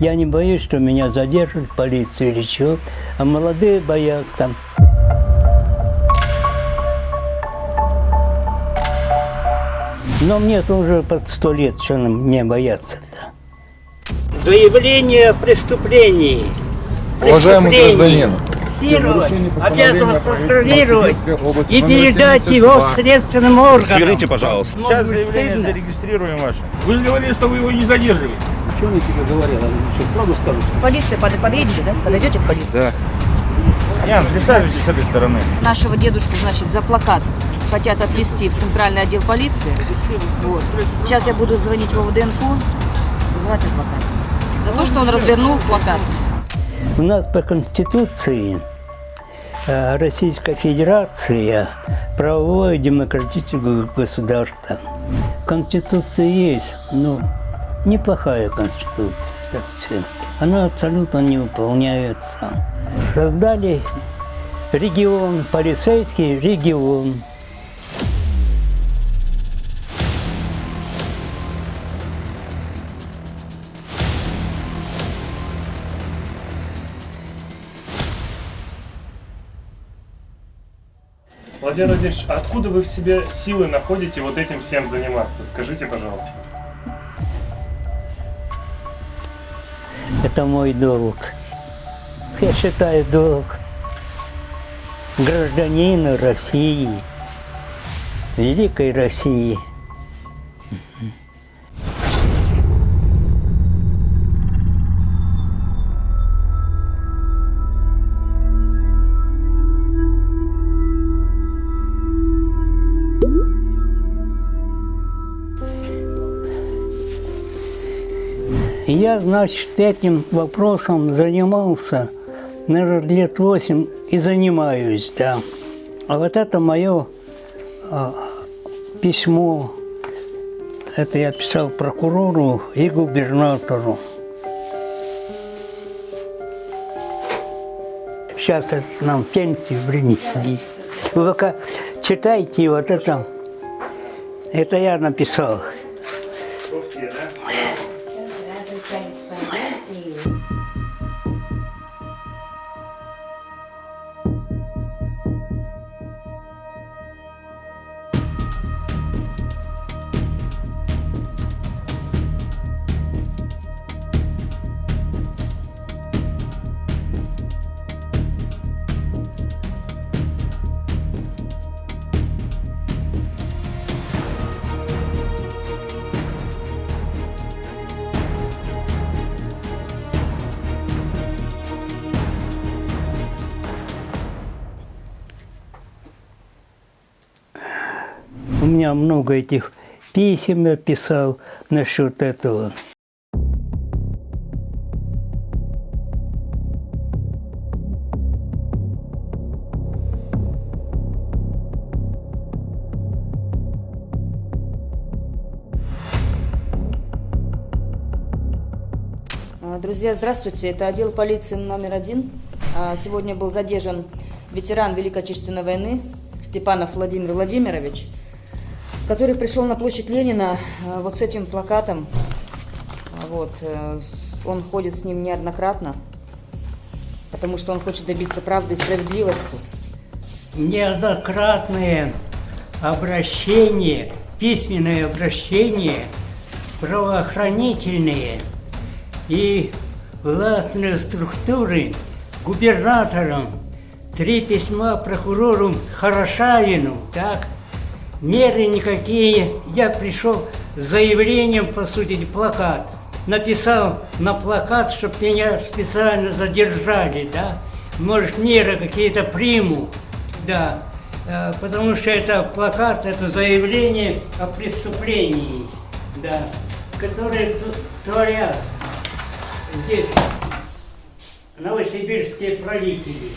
Я не боюсь, что меня задержат полиция или что, а молодые боятся. Но мне тоже под сто лет, что мне бояться-то. Заявление о преступлении. Уважаемый Преступлении. гражданин, Контролировать Новосибирской области и передать его 72. следственным органам. Сверните, пожалуйста. Сейчас заявление зарегистрируем ваше. Вы же говорили, что вы его не задерживаете. Что я тебе говорил? Что, правду скажу? Полиция под, подъедете, да? Подойдете к полиции? Да. Ян, присаживайтесь с этой стороны. Нашего дедушку, значит, за плакат хотят отвезти в центральный отдел полиции. Вот. Сейчас я буду звонить в ОВД-инфо, вызывать адвоката. За то, что он развернул плакат. У нас по Конституции э, Российская Федерация правовое демократическое государство. Конституция есть, но неплохая Конституция. Она абсолютно не выполняется. Создали регион, полицейский регион. Владимир Владимирович, откуда вы в себе силы находите вот этим всем заниматься? Скажите, пожалуйста. Это мой долг. Я считаю долг гражданина России, великой России. Я, значит, этим вопросом занимался, наверное, лет восемь и занимаюсь, да. А вот это мое а, письмо, это я писал прокурору и губернатору. Сейчас это нам пенсию принесли. Вы пока читайте вот это. Это я написал. У меня много этих писем я писал насчет этого. А, Друзья, здравствуйте. Это отдел полиции номер один. А, Сегодня был задержан ветеран Великой Отечественной войны Степанов Владимир Владимирович, который пришел на площадь Ленина а, вот с этим плакатом. Вот. э, Он ходит с ним неоднократно, потому что он хочет добиться правды и справедливости. Неоднократные обращения, письменные обращения, правоохранительные и властные структуры губернаторам, три письма прокурору Хорошавину, так, меры никакие. Я пришел с заявлением, по сути, плакат. Написал на плакат, чтобы меня специально задержали, да. Может, меры какие-то приму, да. Э, Потому что это плакат, это заявление о преступлении, да, которые творят здесь новосибирские правители.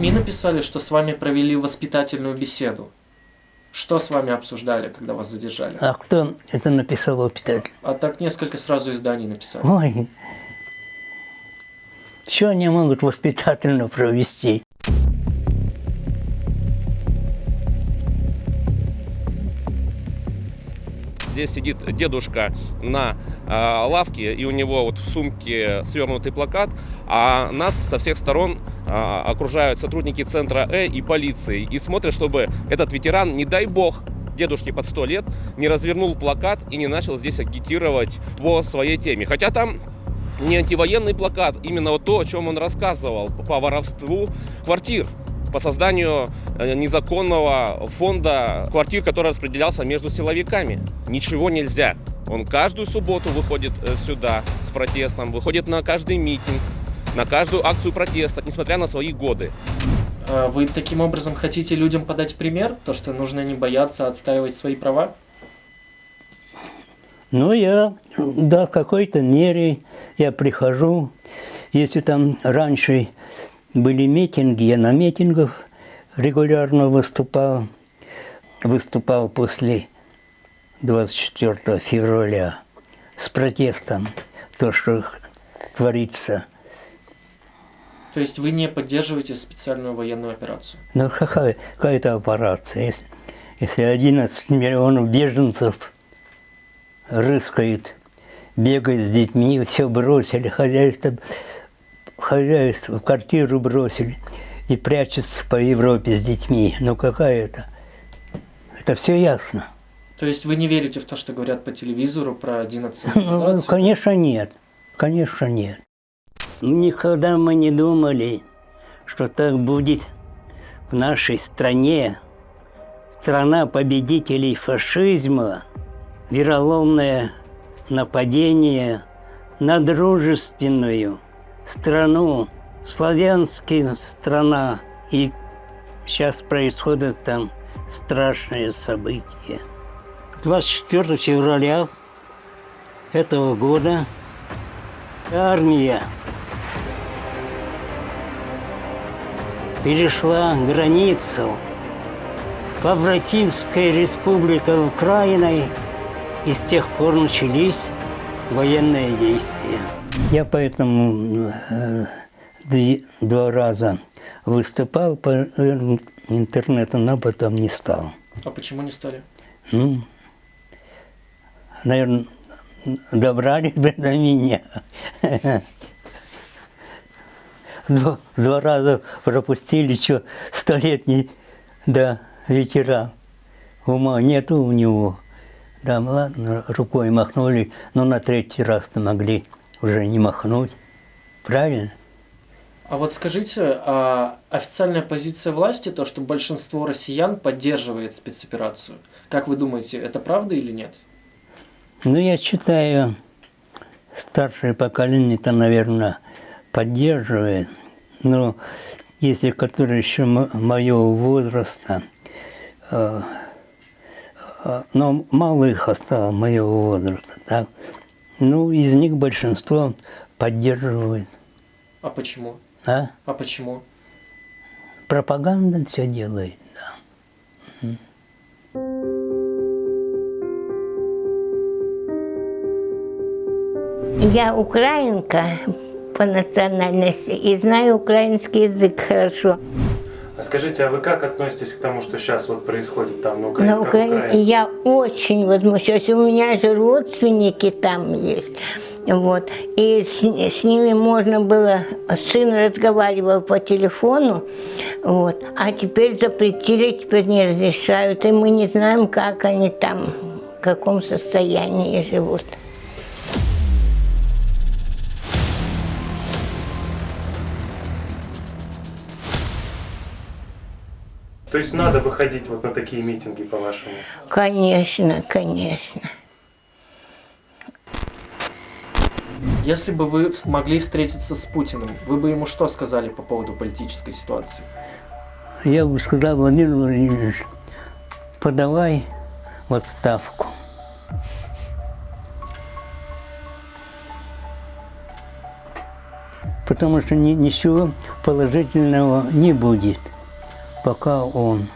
СМИ написали, что с вами провели воспитательную беседу. Что с вами обсуждали, когда вас задержали? А кто это написал опитатель? А так несколько сразу изданий написали. Ой, Что они могут воспитательно провести? Здесь сидит дедушка на э, лавке, и у него вот в сумке свернутый плакат, а нас со всех сторон э, окружают сотрудники центра Э и полиции, и смотрят, чтобы этот ветеран, не дай бог, дедушке под 100 лет, не развернул плакат и не начал здесь агитировать по своей теме. Хотя там не антивоенный плакат, именно вот то, о чем он рассказывал по воровству квартир по созданию э, незаконного фонда квартир, который распределялся между силовиками. Ничего нельзя. Он каждую субботу выходит э, сюда с протестом, выходит на каждый митинг, на каждую акцию протеста, несмотря на свои годы. А Вы таким образом хотите людям подать пример, то, что нужно не бояться отстаивать свои права? Ну, я, да, в какой-то мере я прихожу. Если там раньше были митинги, я на митингах регулярно выступал. Выступал после 24 февраля с протестом, то, что творится. То есть вы не поддерживаете специальную военную операцию? Ну, какая, какая-то операция. Если, если 11 миллионов беженцев рыскает, бегает с детьми, все бросили, хозяйство, хозяйство, квартиру бросили и прячутся по Европе с детьми. Ну, какая это? Это все ясно. То есть вы не верите в то, что говорят по телевизору про одиннадцать Ну, конечно, нет. Конечно, нет. Никогда мы не думали, что так будет в нашей стране. Страна победителей фашизма, вероломное нападение на дружественную страну, славянская страна. И сейчас происходят там страшные события. 24 февраля этого года армия перешла границу Побратимская республика Украиной, и с тех пор начались военные действия. Я поэтому э, два раза выступал по э, интернету, но потом не стал. А почему не стали? Ну, наверное, добрали бы до меня. Два, два раза пропустили, что столетний, да, ветеран. Ума нету у него. Да, ладно, рукой махнули, но на третий раз-то могли уже не махнуть. Правильно? А вот скажите, а официальная позиция власти, то, что большинство россиян поддерживает спецоперацию, как вы думаете, это правда или нет? Ну, я считаю, старшее поколение-то, наверное, поддерживает. Но если которые еще моего возраста, э, э, но мало их осталось моего возраста, так? Ну, из них большинство поддерживает. А почему? А? А почему? Пропаганда все делает, да. Я украинка по национальности и знаю украинский язык хорошо. А скажите, а вы как относитесь к тому, что сейчас вот происходит там на Украине? На Украине Украина? я очень возмущаюсь. У меня же родственники там есть. Вот. И с, с ними можно было, сын разговаривал по телефону, вот. а теперь запретили, теперь не разрешают, и мы не знаем, как они там, в каком состоянии живут. То есть надо выходить вот на такие митинги, по-вашему? Конечно, конечно. Если бы вы могли встретиться с Путиным, вы бы ему что сказали по поводу политической ситуации? Я бы сказал, Владимир Владимирович, подавай в отставку. Потому что ни- ничего положительного не будет, пока он